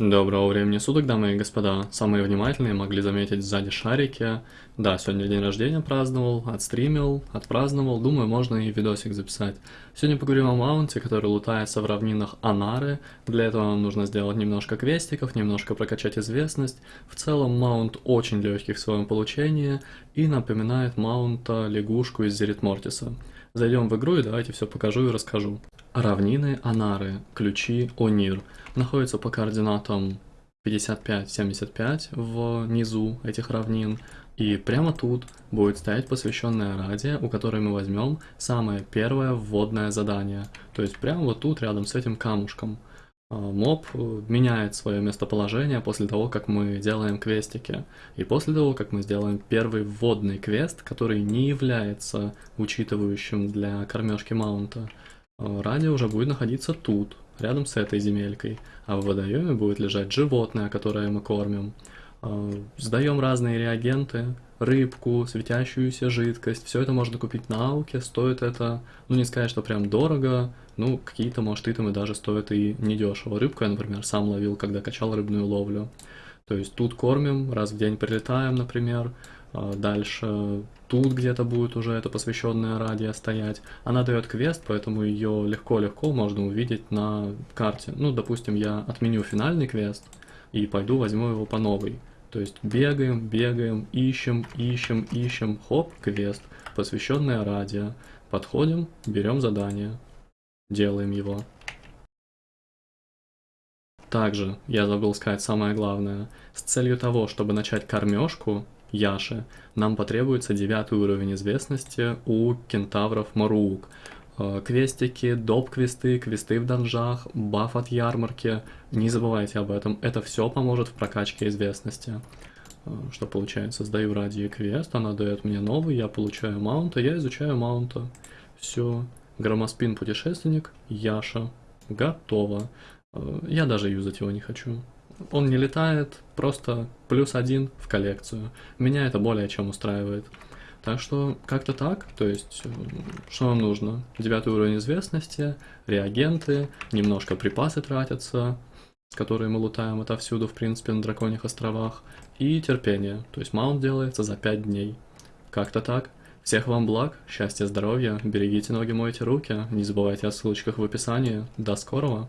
Доброго времени суток, дамы и господа. Самые внимательные могли заметить сзади шарики. Да, сегодня день рождения праздновал, отстримил, отпраздновал. Думаю, можно и видосик записать. Сегодня поговорим о маунте, который лутается в равнинах Анары. Для этого нам нужно сделать немножко квестиков, немножко прокачать известность. В целом маунт очень легкий в своем получении и напоминает маунта лягушку из Зерит Мортиса. Зайдем в игру и давайте все покажу и расскажу. Равнины Анары, ключи Онир, находятся по координатам 55-75 внизу этих равнин. И прямо тут будет стоять посвященная радия, у которой мы возьмем самое первое вводное задание. То есть прямо вот тут, рядом с этим камушком. А, моб меняет свое местоположение после того, как мы делаем квестики. И после того, как мы сделаем первый вводный квест, который не является учитывающим для кормежки маунта, радио уже будет находиться тут, рядом с этой земелькой, а в водоеме будет лежать животное, которое мы кормим. А, сдаем разные реагенты, рыбку, светящуюся жидкость, все это можно купить на ауке, стоит это, ну не сказать, что прям дорого, ну какие-то, может, итемы даже стоят и недешево. Рыбку я, например, сам ловил, когда качал рыбную ловлю. То есть тут кормим, раз в день прилетаем, например, а, дальше тут где-то будет уже эта посвященная радио стоять. Она дает квест, поэтому ее легко-легко можно увидеть на карте. Ну, допустим, я отменю финальный квест и пойду возьму его по новой. То есть бегаем, бегаем, ищем, ищем, ищем, хоп, квест, посвященное радио. Подходим, берем задание, делаем его. Также, я забыл сказать самое главное, с целью того, чтобы начать кормежку, Яши, нам потребуется девятый уровень известности у кентавров Маруук. Э, квестики, доп-квесты, квесты в данжах, баф от ярмарки. Не забывайте об этом, это все поможет в прокачке известности. Э, что получается, сдаю ради квест, она дает мне новый, я получаю маунта, я изучаю маунта. Все, громоспин путешественник, Яша, готово. Э, я даже юзать его не хочу он не летает, просто плюс один в коллекцию. Меня это более чем устраивает. Так что как-то так, то есть э, что нам нужно? Девятый уровень известности, реагенты, немножко припасы тратятся, которые мы лутаем отовсюду, в принципе, на Драконьих островах, и терпение, то есть маунт делается за 5 дней. Как-то так. Всех вам благ, счастья, здоровья, берегите ноги, мойте руки, не забывайте о ссылочках в описании. До скорого!